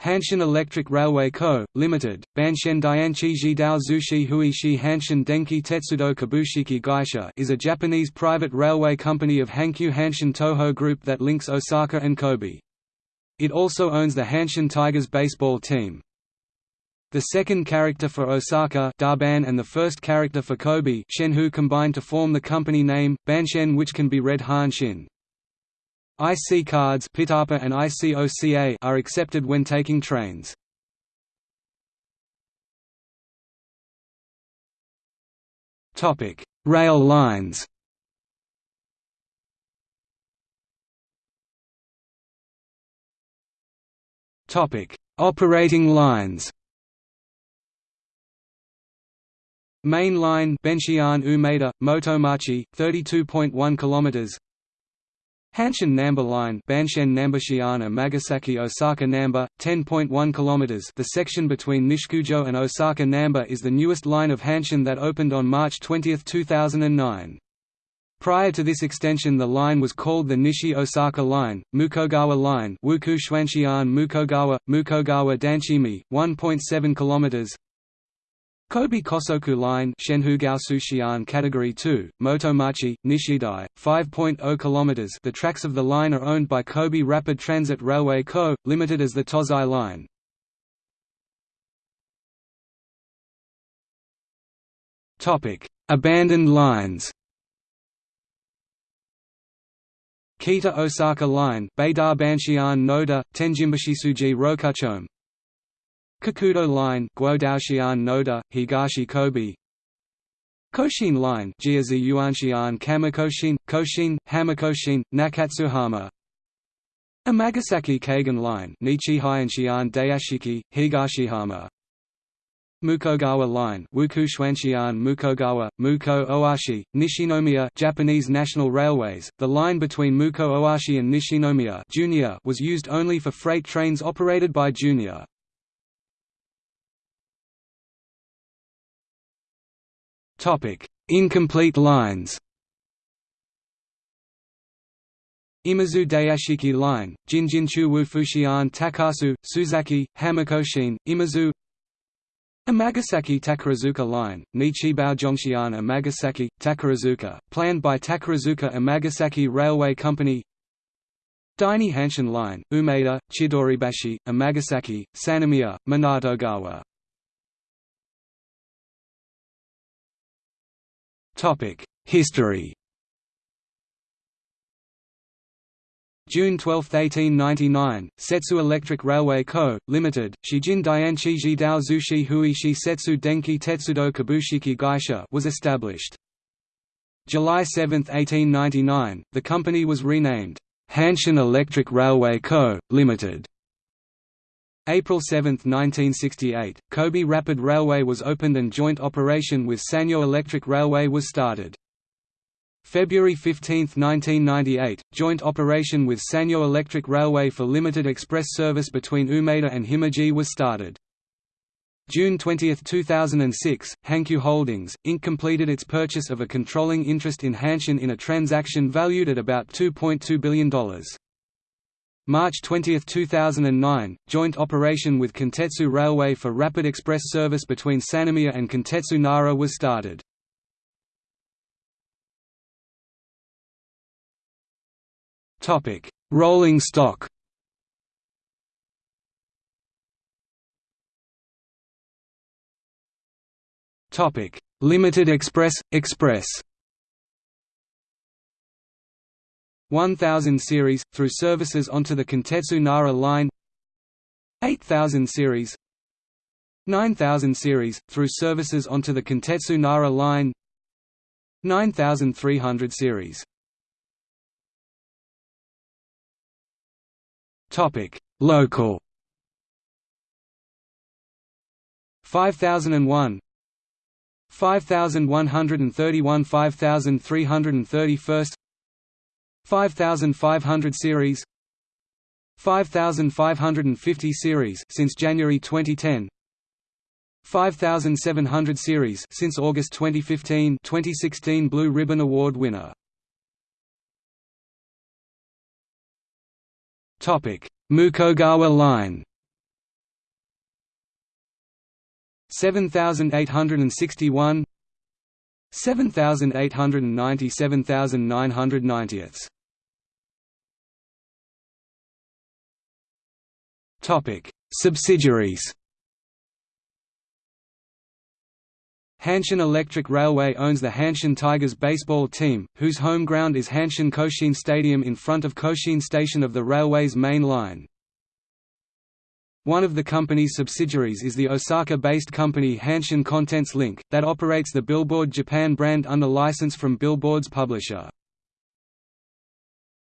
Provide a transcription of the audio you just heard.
Hanshin Electric Railway Co., Limited, Banshen Dianchi Jidao Zushi Huishi Hanshin Denki Tetsudo Kabushiki Gaisha is a Japanese private railway company of Hankyu Hanshin Toho Group that links Osaka and Kobe. It also owns the Hanshin Tigers baseball team. The second character for Osaka Darban and the first character for Kobe Shenhu combine to form the company name, Banshen which can be read Hanshin. IC cards Pitapa and ICOCA are accepted when taking trains. Topic: Rail lines. Topic: Operating lines. Main line Benshiyan Umeda, Motomachi, 32.1 kilometers. Hanshin Namba Line Banshen Nambashiana Magasaki Osaka Namba, 10.1 km The section between Nishikujo and Osaka Namba is the newest line of Hanshin that opened on March 20, 2009. Prior to this extension the line was called the Nishi-Osaka Line, Mukogawa Line Wuku Shuanshian Mukogawa, Mukogawa Danchimi, 1.7 km Kobe Kosoku Line Shenhugao Category 2, Motomachi, Nishidai, 5.0 km The tracks of the line are owned by Kobe Rapid Transit Railway Co., Limited as the Tozai Line. Abandoned lines Kita Osaka Line Noda, Tenjimbashisuji Rokuchome Kokudo Line Guodaoshian Noda, Higashi Kobe. Koshien Line Jiazi Yuanshian Kamikoshien, Koshien, Hamakoshien, Nakatsuhama. Amagasaki Kaigan Line Nichi Hyanshian Dayashiki, Higashihama. Mukogawa Line Wuku Shuanshian Mukogawa, Muko Oashi, Nishinomiya Japanese National Railways, the line between Muko Oashi and Nishinomiya Junior was used only for freight trains operated by Junior. Incomplete lines. Imazu Dayashiki Line, Jinjinchu Wufushian Takasu, Suzaki, Hamakoshien, Imazu. Amagasaki Takarazuka Line, Nichibao Jongshian Amagasaki, Takarazuka, planned by Takarazuka Amagasaki Railway Company. Daini Hanshin Line, Umeda, Chidoribashi, Amagasaki, Sannomiya, Minatogawa History June 12, 1899, Setsu Electric Railway Co., Limited, Shijin Dianchi Jidao Zushi Hui Shi Setsu Denki Tetsudo Kabushiki Gaisha was established. July 7, 1899, the company was renamed, Hanshin Electric Railway Co., Limited. April 7, 1968, Kobe Rapid Railway was opened and joint operation with Sanyo Electric Railway was started. February 15, 1998, joint operation with Sanyo Electric Railway for limited express service between Umeda and Himeji was started. June 20, 2006, Hankyu Holdings, Inc. completed its purchase of a controlling interest in Hanshin in a transaction valued at about $2.2 billion. March 20, 2009, joint operation with Kintetsu Railway for rapid express service between Sannomiya and Kintetsu Nara was started. Topic: Rolling stock Topic: Limited Express, Express 1000 series, through services onto the Kintetsu Nara line 8000 series 9000 series, through services onto the Kintetsu Nara line 9300 series. Local. 5001 5131 5331 5500 series 5550 series since January 2010 5700 series since August 2015 2016 Blue Ribbon Award winner. Topic Mukogawa Line. 7861 7890 7990 Subsidiaries Hanshin Electric Railway owns the Hanshin Tigers baseball team, whose home ground is Hanshin Koshien Stadium in front of Koshien Station of the railway's main line. One of the company's subsidiaries is the Osaka-based company Hanshin Contents Link, that operates the Billboard Japan brand under license from Billboard's publisher.